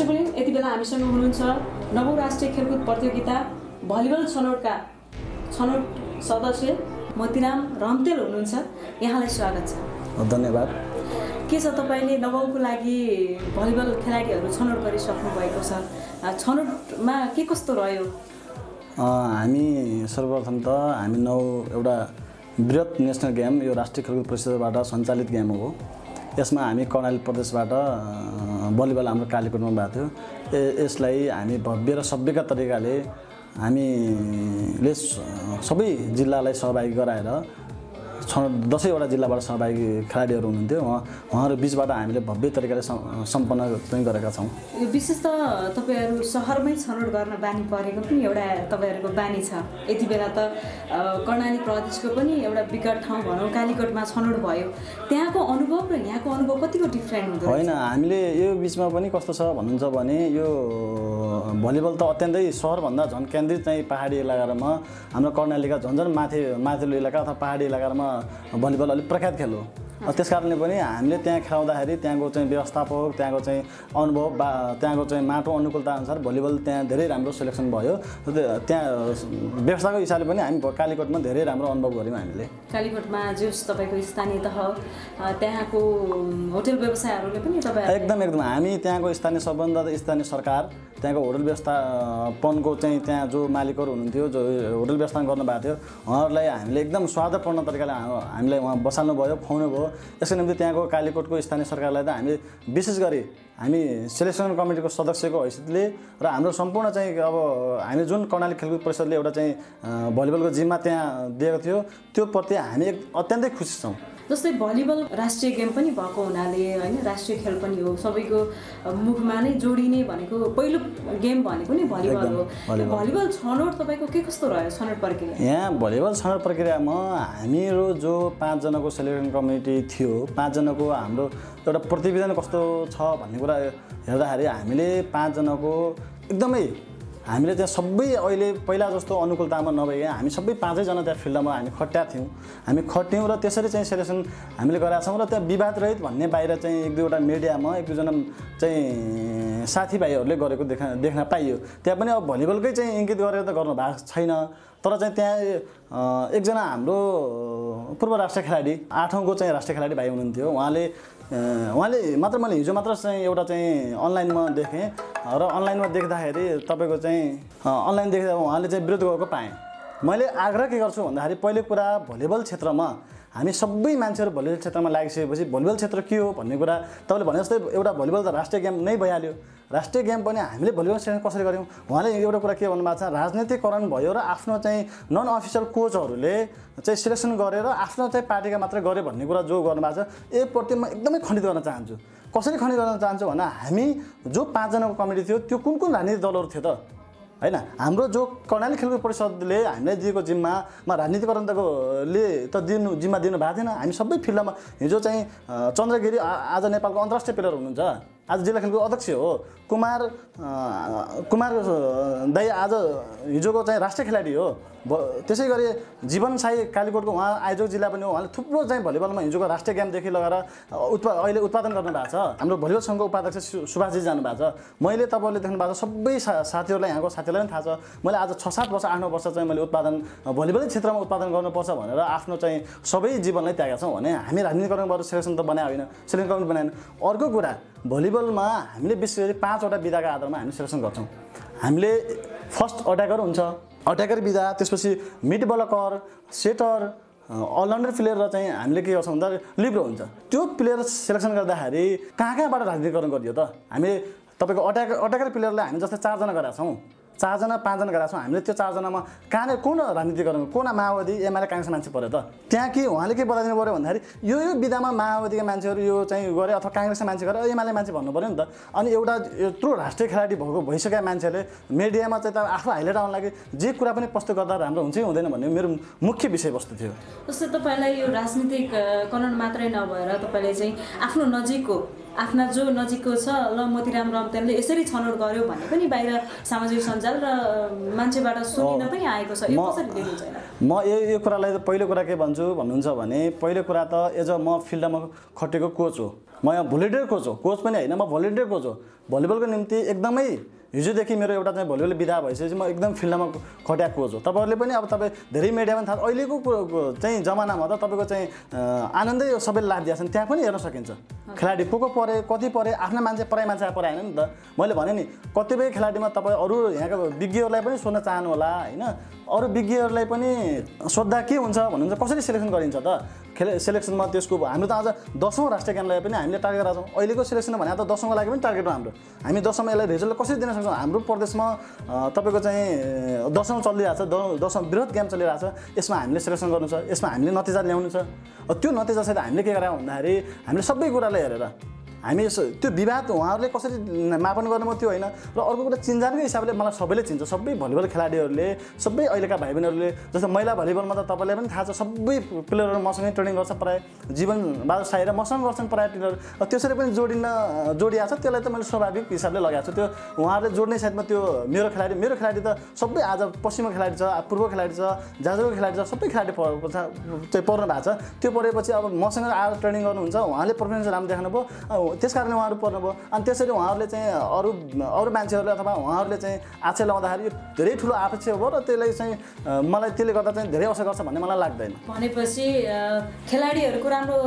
दर्शकवृन्द यति बेला हामीसँग हुनुहुन्छ नवौँ राष्ट्रिय खेलकुद प्रतियोगिता भलिबल छनौटका छनौट सदस्य। मोतीराम रम्तेल हुनुहुन्छ। यहाँलाई स्वागत छ। धन्यवाद। के छ तपाईँले नवौँको लागि भलिबल खेलाडीहरू छनौट गरिसक्नु भएको छ छनौटमा के कस्तो रह्यो? हामी सर्वप्रथम त हामी नौ एउटा बृहत नेसनल गेम यो राष्ट्रिय खेलकुद परिषदबाट सञ्चालित गेम हो। यसमा हामी कर्णाली प्रदेशबाट भलिबल हाम्रो कालीकोटमा भएको थियो। ए यसलाई हामी भव्य र सभ्यका तरिकाले हामीले सबै जिल्लालाई सहभागी गराएर छ दसैँवटा जिल्लाबाट सहभागी खेलाडीहरू हुनुहुन्थ्यो। उहाँ उहाँहरू बिचबाट हामीले भव्य तरिकाले सम्- सम्पन्न चाहिँ गरेका छौँ। यो विशेष त तपाईँहरू सहरमै छनौट गर्न बानी परेको पनि एउटा तपाईँहरूको बानी छ। यति बेला त कर्णाली प्रदेशको पनि एउटा विकट ठाउँ भनौँ कालीकोटमा छनौट भयो। त्यहाँको अनुभव र यहाँको अनुभव कतिको डिफ्रेन्ट रहेछ? होइन हामीले यो बिचमा पनि कस्तो छ भन्नुहुन्छ भने यो भलिबल त अत्यन्तै सहरभन्दा झन् केन्द्रित चाहिँ पहाडी इलाकामा हाम्रो कर्णालीका झन् झन् माथि माथिल्लो इलाका अथवा पहाडी इलाकामा भलिबल अलिक प्रख्यात खेल हो। त्यस कारणले पनि हामीले त्यहाँ खेलाउँदाखेरि त्यहाँको चाहिँ व्यवस्थापक त्यहाँको चाहिँ अनुभव बा त्यहाँको चाहिँ माटो अनुकूलता अनुसार भलिबल त्यहाँ धेरै राम्रो सेलेक्सन भयो। त्यहाँ व्यवस्थाको हिसाबले पनि हामी कालीकोटमा धेरै राम्रो अनुभव गऱ्यौँ हामीले। कालीकोटमा जोस् तपाईँको स्थानीय तह त्यहाँको होटल व्यवसायहरूले पनि तपाईँ एकदम एकदम। हामी त्यहाँको स्थानीय सबभन्दा स्थानीय सरकार त्यहाँको होटल व्यवस्थापनको चाहिँ त्यहाँ जो मालिकहरू हुनुहुन्थ्यो जो होटल व्यवस्थापन गर्नुभएको थियो उहाँहरूलाई हामीले एकदम स्वादपूर्ण तरिकाले हामीलाई उहाँ बसाल्नु भयो खुवाउनु भयो यसको निम्ति त्यहाँको कालीकोटको स्थानीय सरकारलाई त हामीले विशेष गरी हामी सेलेक्सन कमिटीको सदस्यको हैसियतले र हाम्रो सम्पूर्ण चाहिँ अब हामी जुन कर्णाली खेलकुद परिषदले एउटा चाहिँ भलिबलको जिम्मा त्यहाँ दिएको थियो त्यो प्रति हामी अत्यन्तै खुसी छौँ। जस्तै भलिबल राष्ट्रिय गेम पनि भएको हुनाले होइन राष्ट्रिय खेल पनि हो। सबैको मुखमा नै जोडिने भनेको पहिलो गेम भनेको नि भलिबल हो। भलिबल। भलिबल छनौट तपाईँको के कस्तो रह्यो छनौट प्रक्रिया? यहाँ भलिबल छनौट प्रक्रियामा हामीहरू जो पाँचजनाको सेलेक्सन कमिटी थियो पाँचजनाको हाम्रो एउटा प्रतिवेदन कस्तो छ भन्ने कुरा हेर्दाखेरि हामीले पाँचजनाको एकदमै हामीले त्यहाँ सबै अहिले पहिला जस्तो अनुकूलतामा नभए हामी सबै पाँचैजना त्यहाँ फिल्डमा हामी खट्या थियौँ। हामी खट्यौँ र त्यसरी चाहिँ सेलेक्सन हामीले गराएको छौँ र त्यहाँ विवाद रहित भन्ने बाहिर चाहिँ एक दुईवटा मिडियामा एक दुईजना चाहिँ साथीभाइहरूले गरेको देखा देख्न पाइयो। त्यहाँ पनि अब भलिबलकै चाहिँ इङ्गित गरेर त गर्नु भएको छैन। तर चाहिँ त्यहाँ एकजना हाम्रो पूर्व राष्ट्रिय खेलाडी आठौँको चाहिँ राष्ट्रिय खेलाडी भाइ हुनुहुन्थ्यो। उहाँले उहाँले मात्र मैले हिजो मात्र चाहिँ एउटा चाहिँ अनलाइनमा देखेँ र अनलाइनमा देख्दाखेरि तपाईँको चाहिँ अनलाइन देख्दा उहाँले चाहिँ विरोध गरेको पाएँ। मैले आग्रह के गर्छु भन्दाखेरि पहिलो कुरा भलिबल क्षेत्रमा हामी सबै मान्छेहरू भलिबल क्षेत्रमा लागिसकेपछि भलिबल क्षेत्र के हो भन्ने कुरा तपाईँले भने जस्तै एउटा भलिबल त राष्ट्रिय गेम नै भइहाल्यो। राष्ट्रिय गेम पनि हामीले भलिबल सेलेक्सन कसरी गऱ्यौँ? उहाँले एउटा कुरा के भन्नुभएको छ? राजनीतिकरण भयो र आफ्नो चाहिँ नन अफिसियल कोचहरूले चाहिँ सिलेक्सन गरेर आफ्नो चाहिँ पार्टीका मात्रै गऱ्यो भन्ने कुरा जो गर्नुभएको छ यसप्रति म एकदमै खण्डित गर्न चाहन्छु। कसरी खण्डित गर्न चाहन्छु भन्दा हामी जो पाँचजनाको कमिटी थियो त्यो कुन कुन राजनीतिक दलहरू थियो त? होइन हाम्रो जो कर्णाली खेलकुद परिषदले हामीलाई दिएको जिम्मामा राजनीतिकरणताकोले त दिनु जिम्मा दिनु भएको थिएन। हामी सबै फिल्डमा हिजो चाहिँ चन्द्रगिरी आज नेपालको अन्तर्राष्ट्रिय प्लेयर हुनुहुन्छ। आज जिल्ला खेलकुद अध्यक्ष हो। कुमार कुमार दाई आज हिजोको चाहिँ राष्ट्रिय खेलाडी हो। ब- त्यसै गरी जीवन साई कालीकोटको उहाँ आयोजक जिल्ला पनि हो। उहाँले थुप्रो चाहिँ भलिबलमा हिजोको राष्ट्रिय गेमदेखि लगेर उत्पा अहिले उत्पादन गर्नु भएको छ। हाम्रो भलिबल सङ्घको उपाध्यक्ष सुभाषजी जानुभएको छ। मैले तपाईँहरूले देख्नु भएको छ सबै सा साथीहरूलाई यहाँको साथीहरूलाई पनि थाहा छ। मैले आज छ सात वर्ष आठ नौ वर्ष चाहिँ मैले उत्पादन भलिबलै क्षेत्रमा उत्पादन गर्नुपर्छ भनेर आफ्नो चाहिँ सबै जीवनलाई त्यागेका छौँ भने हामी राजनीतिकरणबाट सेलेक्सन त बनाए होइन। सेलेक्सन बनाएन। अर्को कुरा भलिबलमा हामीले विशेष गरी पाँचवटा विधाका आधारमा हामी सेलेक्सन गर्छौँ। हामीले फर्स्ट अट्याकर हुन्छ अट्याकर विधा त्यसपछि mid blocker setter all rounder player र चाहिँ हामीले के गर्छौँ भन्दा लिब्रो हुन्छ। त्यो प्लेयर सेलेक्सन गर्दाखेरि कहाँ कहाँबाट राजनीतिकरण गरियो त? हामीले तपाईँको अट्याक अट्याकर प्लेयरलाई हामी जस्तै चारजना गरेका छौँ। चारजना पाँचजना गरेका छौँ। हामीले त्यो चारजनामा कहाँनिर कुन राजनीतिकरण कुन माओवादी एमाले काङ्ग्रेस मान्छे पऱ्यो त? त्यहाँ के उहाँले के बताइदिनु पऱ्यो भन्दाखेरि यो यो विधामा माओवादीका मान्छेहरू यो चाहिँ गरे अथवा काङ्ग्रेसका मान्छे गरे एमाले मान्छे भन्नु पऱ्यो नि त। अनि एउटा यत्रो राष्ट्रिय खेलाडी भएको भइसकेका मान्छेले मिडियामा चाहिँ त आफू हाइलाइट आउन लागि जे कुरा पनि प्रस्तुत गर्दा राम्रो हुन्छ कि हुँदैन भन्ने मेरो मुख्य विषयवस्तु थियो। जस्तै तपाईँलाई यो राजनीतिक करण मात्रै नभएर तपाईँले चाहिँ आफ्नो नजिकको आफ्ना जो नजिकको छ ल मोतीराम रम्तेनले यसरी छनौट गर्यो भन्ने पनि बाहिर सामाजिक सञ्जाल र मान्छेबाट सुनिन पनि आएको छ। म- यो यो कुरालाई पहिलो कुरा के भन्छु भन्नुहुन्छ भने पहिलो कुरा त एज अ म फिल्डमा खटेको कोच हो। म यहाँ भोलिन्टियर कोच हो। कोच पनि होइन म भोलिन्टियर कोच हो। भलिबलको निम्ति एकदमै हिजोदेखि मेरो एउटा चाहिँ भलिबल विधा भइसकेपछि म एकदम फिल्डमा खट्याएको कोच हो। तपाईँहरूले पनि अब तपाईँ धेरै मिडियामा थाहा अहिलेको चाहिँ जमानामा त तपाईँको चाहिँ आनन्दै सबैले लाभ दिएको छन्। त्यहाँ पनि हेर्न सकिन्छ। खेलाडी को को परे कति परे आफ्ना मान्छे पराई मान्छे पराएन नि त। मैले भने नि कतिपय खेलाडीमा तपाईँ अरू यहाँको विज्ञहरूलाई पनि सोध्न चाहनु होला होइन? अरू विज्ञहरूलाई पनि सोद्धा के हुन्छ भन्नुहुन्छ कसरी सेलेक्सन गरिन्छ त? खेल सेलेक्सनमा त्यसको हाम्रो त आज दसौँ राष्ट्रिय ज्ञानलाई पनि हामीले टार्गेट राख्छौँ अहिलेको सेलेक्सन भने त दसौँको लागि पनि टार्गेट हो हाम्रो। हामी दसौँमा यसलाई रिजल्ट कसरी दिन सक्छौँ? हाम्रो प्रदेशमा तपाईँको चाहिँ दसौँ चलिरहेको छ दसौँ बृहत गेम चलिरहेको छ। यसमा हामीले सेलेक्सन गर्नु छ यसमा हामीले नतिजा ल्याउनु छ। त्यो नतिजासहित हामीले के गरायौँ भन्दाखेरि हामीले सबै कुरालाई हेरेर हामी त्यो विवाद उहाँहरूले कसरी मापन गर्नुभयो त्यो होइन। र अर्को कुरा चिन्जानकै हिसाबले मलाई सबैले चिन्छ। सबै भलिबल खेलाडीहरूले सबै अहिलेका भाइ बहिनीहरूले जस्तो महिला भलिबलमा त तपाईँलाई पनि थाहा छ सबै प्लेयरहरू मसँगै ट्रेनिङ गर्छ प्रायः। जीवन साई र मसँग गर्छन् प्रायः ट्रेनर त्यसरी पनि जोडिन जोडिएको छ त्यसलाई त मैले स्वाभाविक हिसाबले लगाएको छु। त्यो उहाँहरूले जोड्ने साथमा त्यो मेरो खेलाडी मेरो खेलाडी त सबै आज पश्चिमको खेलाडी छ पूर्व खेलाडी छ जाजरको खेलाडी छ सबै खेलाडी चाहिँ पर्नु भएको छ। त्यो परेपछि अब मसँग आएर ट्रेनिङ गर्नुहुन्छ उहाँले पर्फर्मेन्स राम्रो देखाउनुभयो। अब त्यस कारणले उहाँहरू पर्नुभयो। अनि त्यसरी उहाँहरूले चाहिँ अरू अरू मान्छेहरूले अथवा उहाँहरूले चाहिँ आक्षेप लगाउँदाखेरि यो धेरै ठुलो आक्षेप हो र त्यसलाई चाहिँ मलाई त्यसले गर्दा चाहिँ धेरै असर गर्छ भन्ने मलाई लाग्दैन। भनेपछि खेलाडीहरूको राम्रो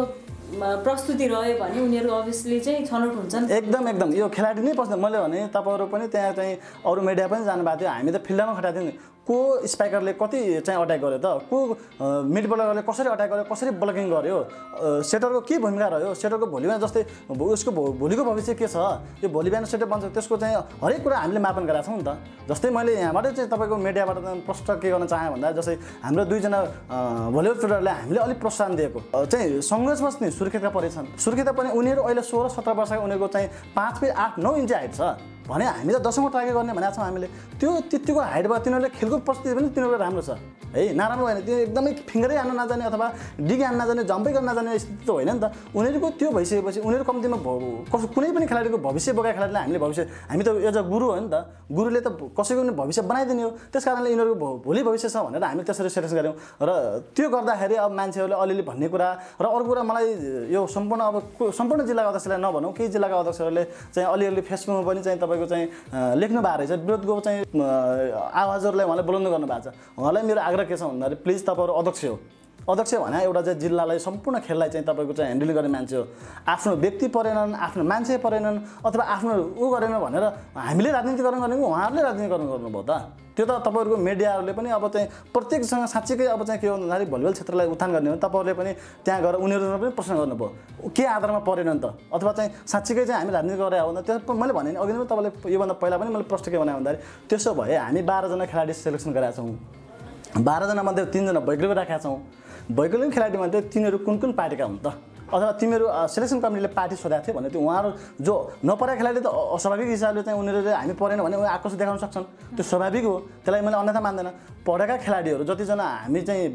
प्रस्तुति रह्यो भने उनीहरू अभियसली चाहिँ छनौट हुन्छन्। एकदम एकदम। यो खेलाडी नै पस्दैन मैले भने तपाईँहरू पनि त्यहाँ चाहिँ अरू मिडिया पनि जानुभएको थियो। हामी त फिल्डमा खटाएको थियौँ नि। को स्पाइकरले कति चाहिँ अट्याक गर्यो त? को मिड बलरले कसरी अट्याक गर्यो कसरी ब्लकिङ गर्यो? सेटरको के भूमिका रह्यो? सेटरको भोलि बिहान जस्तै उसको भो- भोलिको भविष्य के छ? यो भोलि बिहान सेटर बन्छ त्यसको चाहिँ हरेक कुरा हामीले मापन गराएको छौँ नि त। जस्तै मैले यहाँबाट चाहिँ तपाईँको मिडियाबाट प्रश्न के गर्न चाहेँ भन्दा जस्तै हाम्रो दुईजना भलिबल फिल्डरले हामीले अलिक प्रोत्साहन दिएको। चाहिँ सङ्घर्ष बस्ने सुर्खेतका परेछन् सुर्खेत पनि उनीहरू अहिले सोह्र सत्र वर्षका उनीहरूको चाहिँ पाँच फिट आठ नौ इन्च हाइट छ। भने हामी त दसौँको टार्गेट गर्ने भनेको छौँ हामीले। त्यो त्यतिको हाइट भयो तिनीहरूले खेलको प्रस्तुति पनि तिनीहरूको राम्रो छ। है नराम्रो होइन त्यो एकदमै फिङ्गरै हान्न नजाने अथवा डिगी हान्न नजाने जम्पै गर्न नजाने स्थिति त होइन नि त। उनीहरूको त्यो भइसकेपछि उनीहरू कम्तीमा कसो कुनै पनि खेलाडीको भविष्य बोकेको खेलाडीलाई हामीले भविष्य हामी त एज अ गुरु हो नि त। गुरुले त कसैको पनि भविष्य बनाइदिने हो। त्यस कारणले यिनीहरूको भोलि भविष्य छ भनेर हामीले त्यसरी सेलेक्सन गऱ्यौँ। र त्यो गर्दाखेरि अब मान्छेहरूले अलिअलि भन्ने कुरा र अर्को कुरा मलाई यो सम्पूर्ण अब सम्पूर्ण जिल्लाको अध्यक्षलाई नभनौँ केही जिल्लाको अध्यक्षहरूले चाहिँ अलिअलि फेसबुकमा पनि चाहिँ तपाईँको चाहिँ लेख्नु भएको रहेछ। विरोधको चाहिँ आवाजहरूलाई उहाँले बोलाउनु गर्नु भएको छ। उहाँलाई मेरो आग्रह के छ भन्दाखेरि प्लिज तपाईँहरू अध्यक्ष हो। अध्यक्ष भने एउटा चाहिँ जिल्लालाई सम्पूर्ण खेललाई चाहिँ तपाईँको चाहिँ ह्यान्डल गर्ने मान्छे हो। आफ्नो व्यक्ति परेनन् आफ्नो मान्छे परेनन् अथवा आफ्नो ऊ गरेन भनेर हामीले राजनीति गर्न उहाँहरूले राजनीति गर्न गर्नुभयो त। त्यो त तपाईँहरूको मिडियाहरूले पनि अब चाहिँ प्रत्येकसँग साँच्चीकै अब चाहिँ के हो भन्दाखेरि भलिबल क्षेत्रलाई उत्थान गर्ने हो। तपाईँहरूले पनि त्यहाँ गएर उनीहरूसँग पनि प्रश्न गर्नुभयो के आधारमा परेनन् त? अथवा चाहिँ साँच्चीकै चाहिँ हामी राजनीति गरेर भने त्यो मैले भने नि अघि नै तपाईँले योभन्दा पहिला पनि मैले प्रश्न के भने भन्दाखेरि त्यसो भए हामी बाह्रजना खेलाडी सेलेक्सन गरेका छौँ। बाह्रजना मध्ये तिनजना वैकल्पिक राखेका छौँ। वैकल्पिक खेलाडीमध्ये तिनीहरू कुन कुन पार्टीका हुन् त? अथवा तिमीहरू सेलेक्सन कमिटीले पार्टी सोधेको थियो भने त्यो उहाँहरू जो नपरेका खेलाडी त अस्वाभाविक हिसाबले चाहिँ उनीहरूले हामी परेन भने उनीहरू आक्रोश देखाउन सक्छन्। त्यो स्वाभाविक हो। त्यसलाई मैले अन्यथा मान्दैन। पढेका खेलाडीहरू जतिजना हामी चाहिँ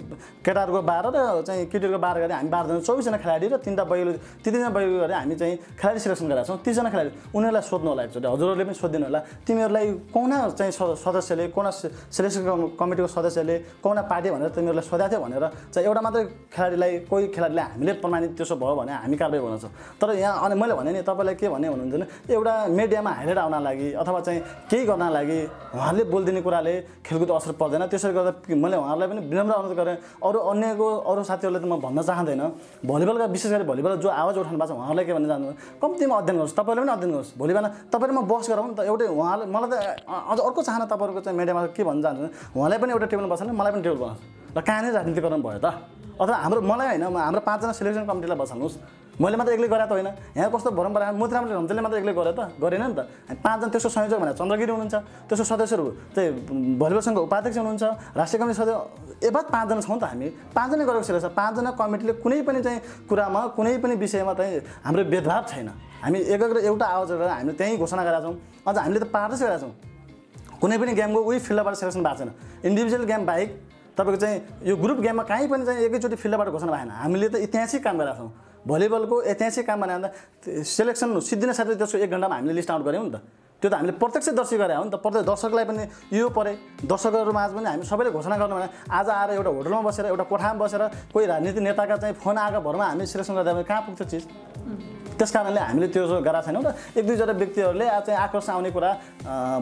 केटाहरूको बाह्र र चाहिँ केटीहरूको बाह्र गरे हामी बाह्रजना चौबिसजना खेलाडी र तिनवटा बैगुल तिनजना बैगुल गरे हामी चाहिँ खेलाडी सिलेक्सन गरेका छौँ। तिसजना खेलाडी उनीहरूलाई सोध्नु होला एकचोटि। हजुरहरूले पनि सोधिदिनु होला। तिमीहरूलाई कुना चाहिँ सदस्यले कुना सेलेक्सन कम- कमिटीको सदस्यले कुना पार्टी भनेर तिमीहरूलाई सोधेको थियो भनेर चाहिँ एउटा मात्रै खेलाडीलाई कोही खेलाडीलाई हामीले प्रमाणित त्यसो भयो भने हामी कारवाही गर्नेछौँ तर यहाँ अनि मैले भने नि तपाईँलाई के भने भन्नुहुन्छ भने एउटा मिडियामा हाइलाइट आउन लागि अथवा चाहिँ केही गर्न लागि उहाँहरूले बोलिदिने कुराले खेलकुद असर पर्दैन। त्यसरी गर्दा मैले उहाँहरूलाई पनि विनम्र अनुरोध गरेँ। अरू अन्यको अरू साथीहरूले त म भन्न चाहँदैन। भलिबलका विशेष गरी भलिबल जो आवाज उठाउनु भएको छ उहाँहरूलाई के भन्न चाहन्छु कम्तीमा अध्ययन गर्नुहोस् तपाईँले पनि अध्ययन गर्नुहोस्। भोलि बिहान तपाईँले म बस गरौँ नि त एउटै उहाँले मलाई त अझ अर्को चाहना तपाईँहरूको चाहिँ मिडियामा के भन्न चाहन्छु उहाँलाई पनि एउटा टेबल बसाल्नु मलाई पनि टेबल बनाउँछु र कहाँनिर राजनीति गर्नु भयो त? अथवा हाम्रो मलाई होइन म- हाम्रो पाँचजना सेलेक्सन कमिटीलाई बसाल्नुहोस्। मैले मात्र एक्लै त होइन। यहाँ कस्तो परम्परा मोतीराम रम्तेले मात्र एक्लै गरेँ त? गरेन नि त। पाँचजना त्यसको संयोजक भनेर चन्द्रगिरी हुनुहुन्छ त्यसको सदस्यहरू भलिबल सङ्घको उपाध्यक्ष हुनुहुन्छ राष्ट्रिय कमिटी सदस्य एबाद पाँचजना छौँ त हामी। पाँचजना गरेको सेलेक्सन पाँचजना कमिटीले कुनै पनि चाहिँ कुरामा कुनै पनि विषयमा चाहिँ हाम्रो भेदभाव छैन। हामी एकाग्र एउटा आवाज गरेर हामीले त्यहीँ घोषणा गरेका छौँ। अझ हामीले त पार्दै गरेका छौँ। कुनै पनि गेमको उही फिल्डबाट सेलेक्सन भएको छैन। इन्डिभिजुअल गेम बाहेक तपाईँको चाहिँ यो ग्रुप गेममा कहीँ पनि चाहिँ एकैचोटि फिल्डबाट घोषणा भएन। हामीले त ऐतिहासिक काम गरेका छौँ भलिबलको ऐतिहासिक काम भने भन्दा सेलेक्सन सिद्धिने साथै त्यसको एक घन्टामा हामीले लिस्ट आउट गऱ्यौँ नि त। त्यो त हामीले प्रत्यक्ष दर्शी गरे हो नि त। प्रत्येक दर्शकलाई पनि यो परे। माझ पनि हामी सबैले घोषणा गर्नु भने आज आएर एउटा होटलमा बसेर एउटा कोठामा बसेर कोही राजनीति नेताका चाहिँ फोन आएको भरमा हामी सिलेक्सन गर्दा कहाँ पुग्छ चिज? त्यस कारणले हामीले त्यो गराएको छैनौँ र एक दुईजना व्यक्तिहरूले आज चाहिँ आकर्षण आउने कुरा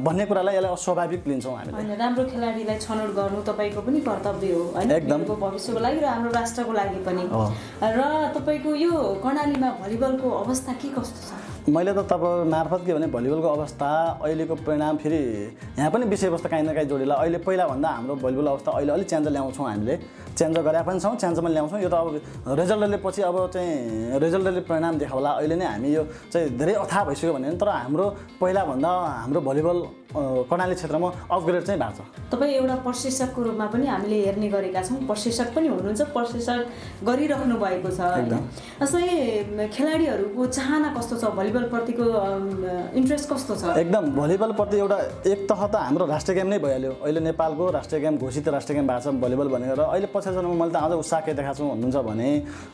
भन्ने कुरालाई यसलाई अस्वाभाविक लिन्छौँ हामीले होइन राम्रो खेलाडीलाई छनौट गर्नु तपाईँको पनि कर्तव्य हो होइन एकदम। भविष्यको लागि र हाम्रो राष्ट्रको लागि पनि हो। र तपाईँको यो कर्णालीमा भलिबलको अवस्था के कस्तो छ मैले त तपाईँ मार्फत के भने भलिबलको अवस्था अहिलेको परिणाम फेरि यहाँ पनि विषयवस्तु काहीँ न काहीँ जोडिला। अहिले पहिलाभन्दा हाम्रो भलिबल अवस्था अहिले अलिक चेन्ज ल्याउँछौँ हामीले। चेन्ज गरे पनि छौँ चेन्जमा ल्याउँछौँ। यो त अब रिजल्टले पछि अब चाहिँ रिजल्टले परिणाम देखाउला। अहिले नै हामी यो चाहिँ धेरै अथाह भइसक्यो भने तर हाम्रो पहिलाभन्दा हाम्रो भलिबल कर्णाली क्षेत्रमा अपग्रेड चाहिँ भएको छ। तपाईँ एउटा प्रशिक्षकको रूपमा पनि हामीले हेर्ने गरेका छौँ। प्रशिक्षक पनि हुनुहुन्छ प्रशिक्षक गरिराख्नु भएको छ जस्तै खेलाडीहरूको चाहना कस्तो छ? भलिबलप्रतिको इन्ट्रेस्ट कस्तो छ? एकदम। भलिबलप्रति एउटा एक तह त हाम्रो राष्ट्रिय गेम नै भइहाल्यो। अहिले नेपालको राष्ट्रिय गेम घोषित राष्ट्रिय गेम भएको छ भलिबल भनेर। अहिले पछाडि मैले त अझ उत्साह के देखाएको छु भन्नुहुन्छ भने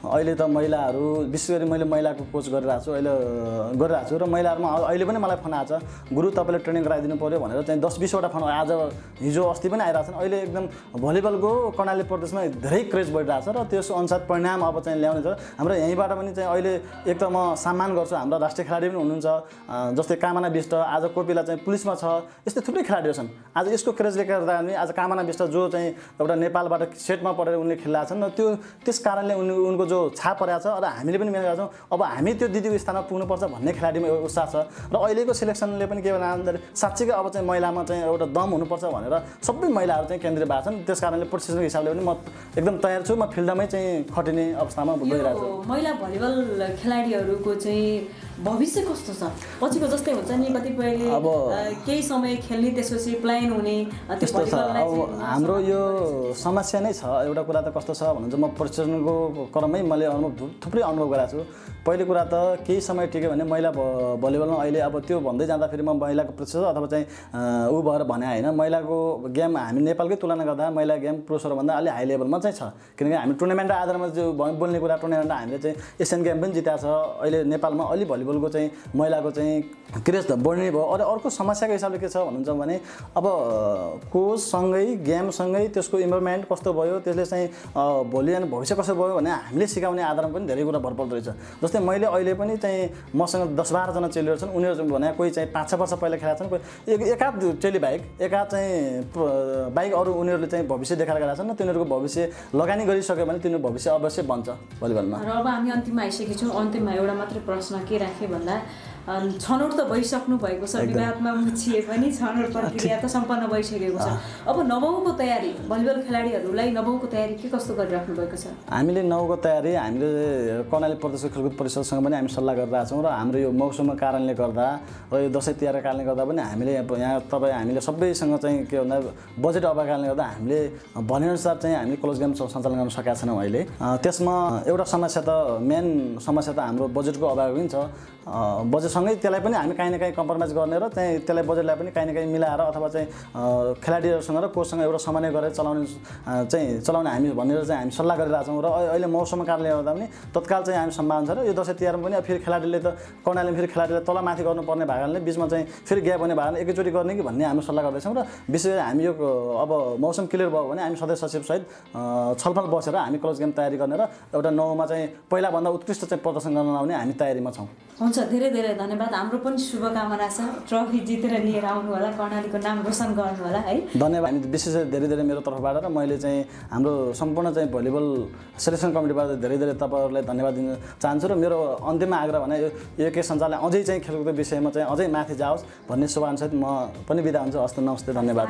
अहिले त महिलाहरू विशेष गरी मैले महिलाको कोच गरिरहेको छु अहिले गरिरहेको छु। र महिलाहरूमा अहिले पनि मलाई फोन आएको छ गुरु तपाईँले ट्रेनिङ गराइदिनु पऱ्यो भनेर चाहिँ दस बिसवटा फोन आज हिजो अस्ति पनि आइरहेको छन् अहिले एकदम भलिबलको कर्णाली प्रदेशमा धेरै क्रेज बढिरहेको छ र त्यस अनुसार परिणाम अब चाहिँ ल्याउने छ। हाम्रो यहीँबाट पनि चाहिँ अहिले एक त म सम्मान गर्छु हाम्रो राष्ट्रिय खेलाडी पनि हुनुहुन्छ जस्तै कामना विष्ट आज कोपिला चाहिँ पुलिसमा छ यस्तै थुप्रै खेलाडीहरू छन्। आज यसको क्रेजले गर्दा पनि आज कामना विष्ट जो चाहिँ एउटा नेपालबाट सेटमा पढेर उनले खेलिरहेको छन् र त्यो त्यस कारणले उनी उनको जो छाप परेको छ र हामीले पनि मेहनत गर्छौँ अब हामी त्यो दिदीको स्थानमा पुग्नुपर्छ भन्ने खेलाडीमा उत्साह छ। र अहिलेको सिलेक्सनले पनि के भन्दा साँच्चीकै अब चाहिँ महिलामा चाहिँ एउटा दम हुनुपर्छ भनेर सबै महिलाहरू चाहिँ केन्द्रीय भएको छन्। त्यस कारणले प्रशिक्षणको हिसाबले पनि म एकदम तयार छु। म फिल्डमै चाहिँ खटिने अवस्थामा गइरहेको छु। महिला भलिबल खेलाडीहरूको चाहिँ भविष्य कस्तो छ? पछिको जस्तै हुन्छ नि कतिपयले अब- केही समय खेल्ने त्यसपछि प्लान हुने त्यस्तो छ। अब हाम्रो यो समस्या नै छ। एउटा कुरा त कस्तो छ भन्नुहुन्छ म प्रशिक्षणको क्रममै मैले अनुभव थुप्रै अनुभव गरेको छु। पहिलो कुरा त केही समय टिक्यो भने महिला भलिबलमा अहिले अब त्यो भन्दै जाँदाखेरि म महिलाको प्रशिक्षक अथवा चाहिँ अँ, ऊ भएर भने होइन महिलाको गेम हामी नेपालकै तुलना गर्दा महिला गेम पुरुषहरूभन्दा अलि हाई लेभलमा चाहिँ छ। किनकि हामी टुर्नामेन्ट आधारमा जो बोल्ने कुरा टुर्नामेन्टमा हामीले चाहिँ एसियन गेम पनि जिताएको छ। अहिले नेपालमा अलि भलिबलको चाहिँ महिलाको चाहिँ क्रेज त बढ्ने भयो। अरू अर्को समस्याको हिसाबले के छ भन्नुहुन्छ भने अब कोचसँगै गेमसँगै त्यसको इन्भाइरोमेन्ट कस्तो भयो त्यसले चाहिँ भोलि अनि भविष्य कस्तो भयो भने हामीले सिकाउने आधारमा पनि धेरै कुरा भर पर्दो रहेछ। जस्तै मैले अहिले पनि चाहिँ मसँग दस बाह्रजना चेलीहरू छन् उनीहरू चाहिँ भने कोही चाहिँ पाँच छ वर्ष पहिला खेलाएको छन् कोही एकाध चेली बाहेक एकाध चाहिँ बाहेक अरू उनीहरूले चाहिँ भविष्य देखाएर गएका छन् तिनीहरूको भविष्य लगानी गरिसक्यो भने तिनीहरूको भविष्य अवश्य बन्छ भलिबलमा। र अब हामी अन्तिममा आइसकेका छौँ। अन्तिममा एउटा मात्रै प्रश्न के राखेँ भन्दा छनौट त भइसक्नु भएको छ। विवादमा मुछिए पनि छनौट प्रक्रिया त सम्पन्न भइसकेको छ। अब नवौँको तयारी भलिबल खेलाडीहरूलाई नवौँको तयारी के कस्तो गरिराख्नु भएको छ? हामीले नौको तयारी हामीले कर्णाली प्रदेशको खेलकुद परिषदसँग पनि हामी सल्लाह गरिरहेका छौँ र हाम्रो यो मौसमको कारणले गर्दा र यो दसैँ तिहारको कारणले गर्दा पनि हामीले यहाँ तपाईँ हामीले सबैसँग चाहिँ के भन्दा बजेट अभावको कारणले गर्दा हामीले भनेअनुसार चाहिँ हामीले क्लोज गेम सञ्चालन गर्न सकेका छैनौँ अहिले। त्यसमा एउटा समस्या त मेन समस्या त हाम्रो बजेटको अभाव पनि छ। अँ, बजेटसँगै त्यसलाई पनि हामी काहीँ न काहीँ कम्प्रोमाइज गर्ने र चाहिँ त्यसलाई बजेटलाई पनि काहीँ न काहीँ मिलाएर अथवा चाहिँ खेलाडीहरूसँग र कोचसँग एउटा समन्वय गरेर चलाउने चाहिँ चलाउने हामी भनेर चाहिँ हामी सल्लाह गरिरहेको छौँ र अहि- अहिले मौसमको कारणले गर्दा पनि तत्काल चाहिँ हामी सम्भावना छ र यो दसैँ तिहारमा पनि फेरि खेलाडीले त कर्णालीमा फेरि खेलाडीलाई तलमाथि गर्नुपर्ने भएको कारणले बिचमा चाहिँ फेरि ग्याप हुने कारणले एकैचोटि गर्ने कि भन्ने हामी सल्लाह गर्दैछौँ र विशेष हामी यो अब मौसम क्लियर भयो भने हामी सदस्य सचिवसहित छलफल बसेर हामी क्लोज गेम तयारी गर्ने र एउटा नौमा चाहिँ पहिलाभन्दा उत्कृष्ट चाहिँ प्रदर्शन गर्न लाउने हामी तयारीमा छौँ। हुन्छ धेरै धेरै धन्यवाद। हाम्रो पनि शुभकामना छ। ट्रफी जितेर लिएर आउनु होला कर्णालीको नाम रोशन गर्नु होला है। धन्यवाद। हामी विशेष गरी धेरै धेरै मेरो तर्फबाट र मैले चाहिँ हाम्रो सम्पूर्ण चाहिँ भलिबल सेलेक्सन कमिटीबाट धेरै धेरै तपाईँहरूलाई धन्यवाद दिन चाहन्छु र मेरो अन्तिममा आग्रह भने यो के सञ्चालनले अझै चाहिँ खेलकुदको विषयमा चाहिँ अझै माथि जाओस् भन्ने शुभकामनासहित म पनि बिदा हुन्छु। हस्त नमस्ते धन्यवाद।